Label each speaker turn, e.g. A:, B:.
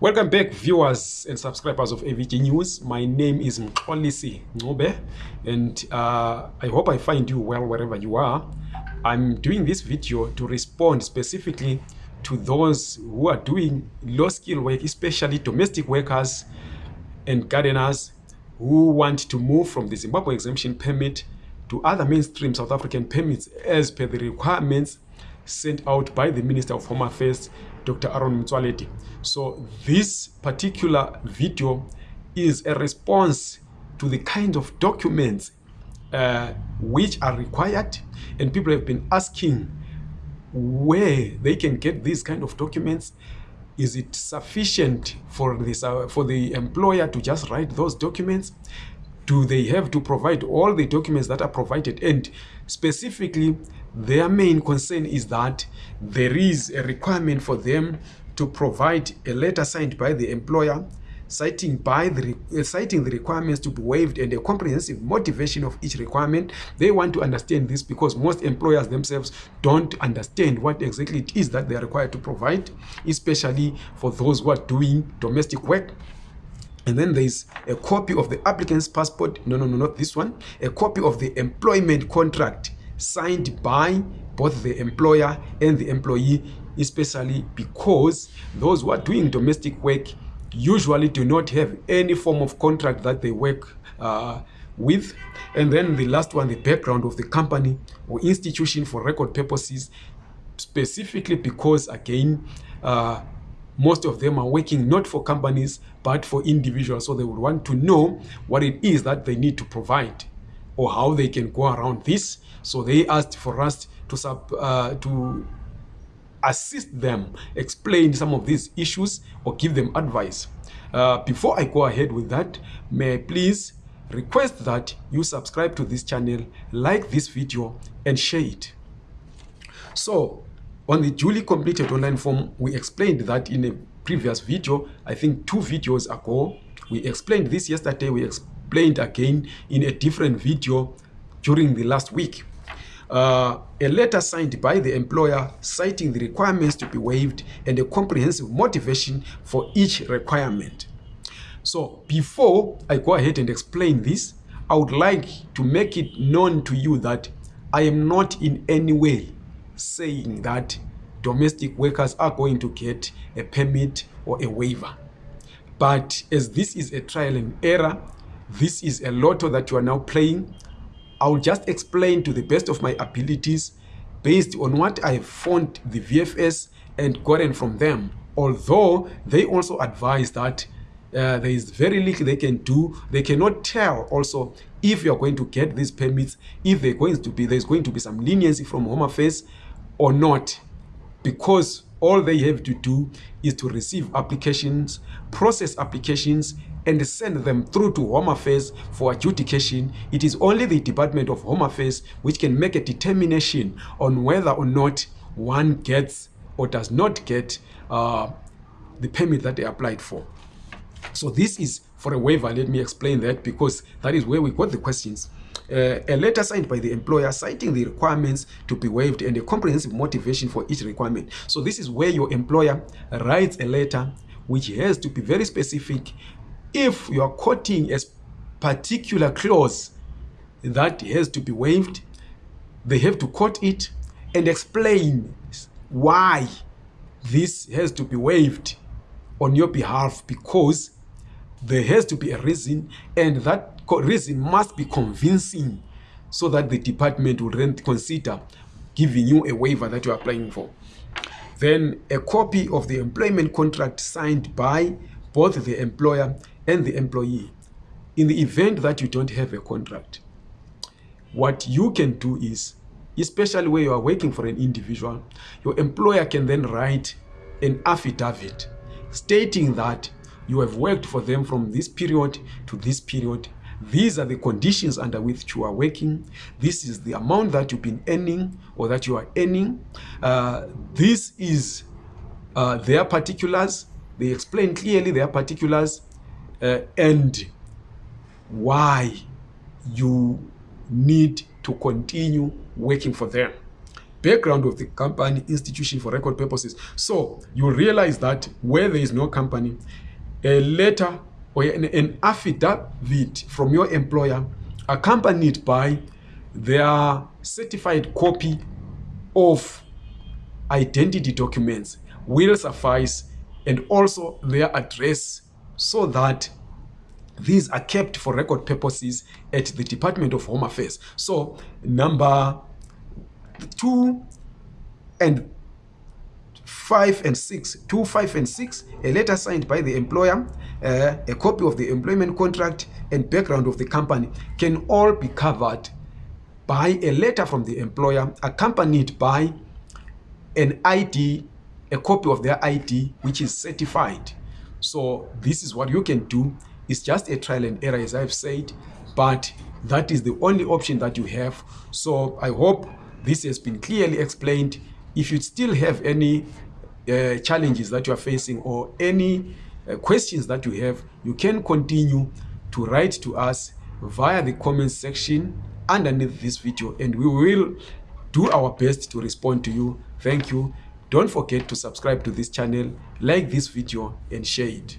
A: Welcome back, viewers and subscribers of AVG News. My name is Mxolisi Ngobe, and uh, I hope I find you well wherever you are. I'm doing this video to respond specifically to those who are doing low skill work, especially domestic workers and gardeners who want to move from the Zimbabwe exemption permit to other mainstream South African permits as per the requirements sent out by the Minister of Home Affairs, Dr. Aaron Motsoaledi. So this particular video is a response to the kind of documents uh, which are required and people have been asking where they can get these kind of documents is it sufficient for this uh, for the employer to just write those documents do they have to provide all the documents that are provided? And specifically their main concern is that there is a requirement for them to provide a letter signed by the employer citing by the uh, citing the requirements to be waived and a comprehensive motivation of each requirement. They want to understand this because most employers themselves don't understand what exactly it is that they are required to provide especially for those who are doing domestic work and then there's a copy of the applicant's passport no no no not this one a copy of the employment contract signed by both the employer and the employee especially because those who are doing domestic work usually do not have any form of contract that they work uh, with. And then the last one the background of the company or institution for record purposes specifically because again uh, most of them are working not for companies but for individuals. So they would want to know what it is that they need to provide or how they can go around this. So they asked for us to sub uh, to assist them explain some of these issues or give them advice. Uh, before i go ahead with that may i please request that you subscribe to this channel like this video and share it. So on the duly completed online form we explained that in a previous video i think two videos ago we explained this yesterday we explained again in a different video during the last week uh, a letter signed by the employer citing the requirements to be waived and a comprehensive motivation for each requirement. So before I go ahead and explain this, I would like to make it known to you that I am not in any way saying that domestic workers are going to get a permit or a waiver. But as this is a trial and error, this is a lotto that you are now playing, I'll just explain to the best of my abilities based on what I found the VFS and gotten from them. Although they also advise that uh, there is very little they can do. They cannot tell also if you're going to get these permits, if going to be, there's going to be some leniency from Home Affairs or not. Because all they have to do is to receive applications, process applications, and send them through to Home Affairs for adjudication. It is only the Department of Home Affairs which can make a determination on whether or not one gets or does not get uh, the permit that they applied for. So this is for a waiver. Let me explain that because that is where we got the questions. Uh, a letter signed by the employer citing the requirements to be waived and a comprehensive motivation for each requirement. So this is where your employer writes a letter which has to be very specific if you are quoting a particular clause that has to be waived they have to quote it and explain why this has to be waived on your behalf because there has to be a reason and that reason must be convincing so that the department will then consider giving you a waiver that you're applying for. Then a copy of the employment contract signed by both the employer and the employee. In the event that you don't have a contract what you can do is especially where you are working for an individual your employer can then write an affidavit stating that you have worked for them from this period to this period these are the conditions under which you are working. This is the amount that you've been earning or that you are earning. Uh, this is uh, their particulars. They explain clearly their particulars uh, and why you need to continue working for them. Background of the company institution for record purposes. So you realize that where there is no company a letter or an, an affidavit from your employer accompanied by their certified copy of identity documents will suffice and also their address so that these are kept for record purposes at the Department of Home Affairs. So number two and five and six, two, five and six, a letter signed by the employer, uh, a copy of the employment contract and background of the company can all be covered by a letter from the employer accompanied by an ID, a copy of their ID, which is certified. So this is what you can do. It's just a trial and error, as I've said, but that is the only option that you have. So I hope this has been clearly explained. If you still have any uh, challenges that you are facing or any uh, questions that you have, you can continue to write to us via the comment section underneath this video and we will do our best to respond to you. Thank you. Don't forget to subscribe to this channel like this video and share it